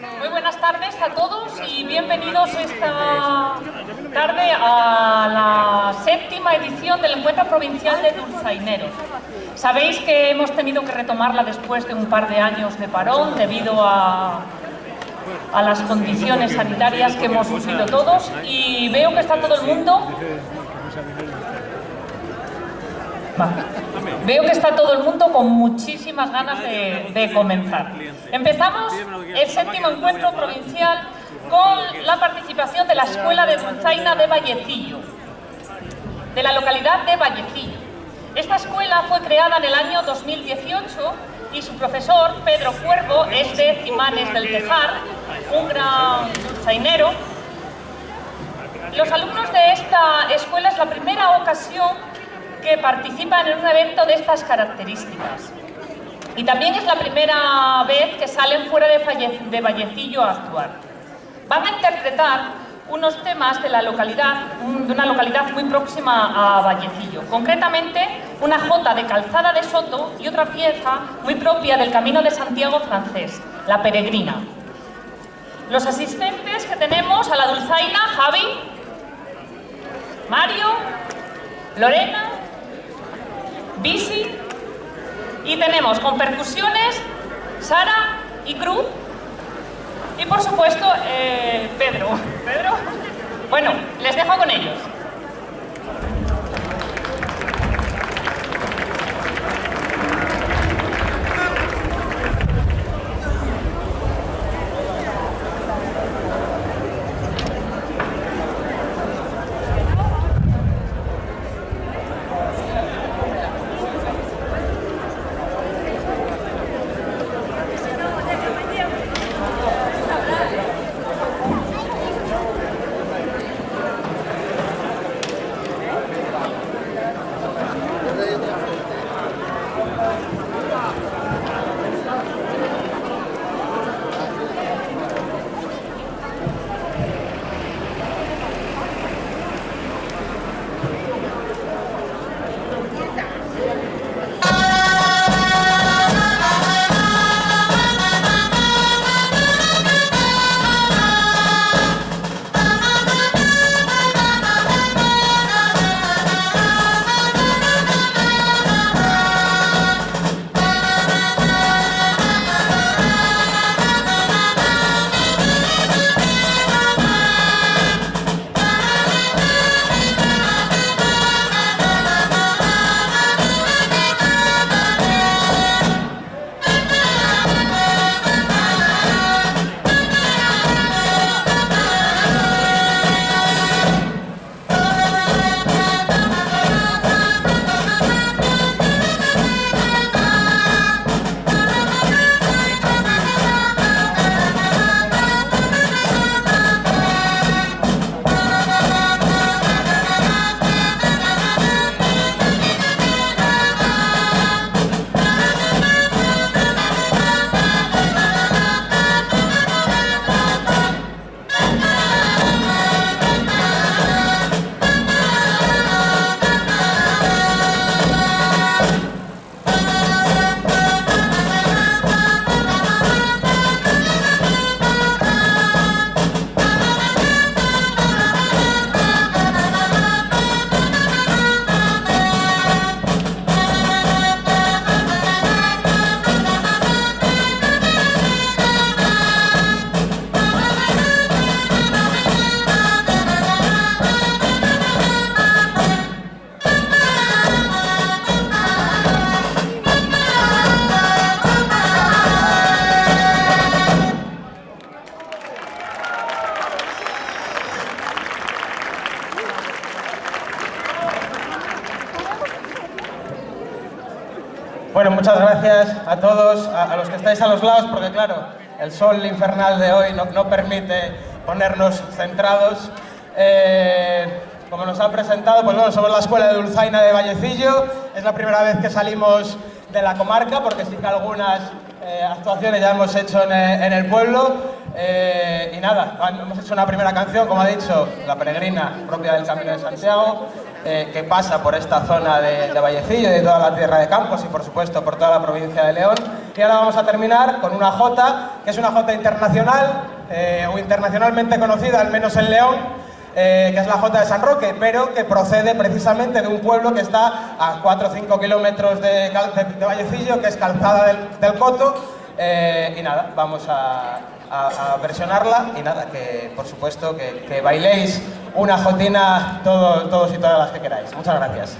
Muy buenas tardes a todos y bienvenidos esta tarde a la séptima edición del Encuentro Provincial de Dulzaineros. Sabéis que hemos tenido que retomarla después de un par de años de parón debido a, a las condiciones sanitarias que hemos sufrido todos y veo que está todo el mundo Veo que está todo el mundo con muchísimas ganas de, comenzar. Empezamos el séptimo encuentro provincial con la participación de la Escuela de Dulzaina de Vallecillo, de la localidad de Vallecillo. Esta escuela fue creada en el año 2018 y su profesor, Pedro Cuervo, es de Cimanes del Tejar, un gran dulzainero. Los alumnos de esta escuela es la primera ocasión que participan en un evento de estas características. Y también es la primera vez que salen fuera de, Vallecillo a actuar. Van a interpretar unos temas de la localidad, de una localidad muy próxima a Vallecillo. Concretamente, una jota de calzada de Soto y otra pieza muy propia del Camino de Santiago francés, la peregrina. Los asistentes que tenemos a la dulzaina, Javi, Mario, Lorena, bici y tenemos con percusiones Sara y Cruz y por supuesto eh, Pedro. Pedro. Bueno, les dejo con ellos. Muchas gracias a todos, a, los que estáis a los lados, porque claro, el sol infernal de hoy no, permite ponernos centrados. Eh, como nos ha presentado, pues bueno, somos la Escuela de Dulzaina de Vallecillo, es la primera vez que salimos de la comarca, porque sí que algunas eh, actuaciones ya hemos hecho en, el pueblo. Eh, y nada, hemos hecho una primera canción, como ha dicho, La Peregrina, propia del Camino de Santiago, eh, que pasa por esta zona de, Vallecillo, de toda la tierra de Campos y por supuesto por toda la provincia de León. Y ahora vamos a terminar con una jota, que es una jota internacional, eh, o internacionalmente conocida, al menos en León, eh, que es la Jota de San Roque, pero que procede precisamente de un pueblo que está a 4 o 5 kilómetros de, Vallecillo, que es Calzada del, Coto, y nada, vamos a, versionarla y nada, que por supuesto que, bailéis una jotina todos y todas las que queráis. Muchas gracias.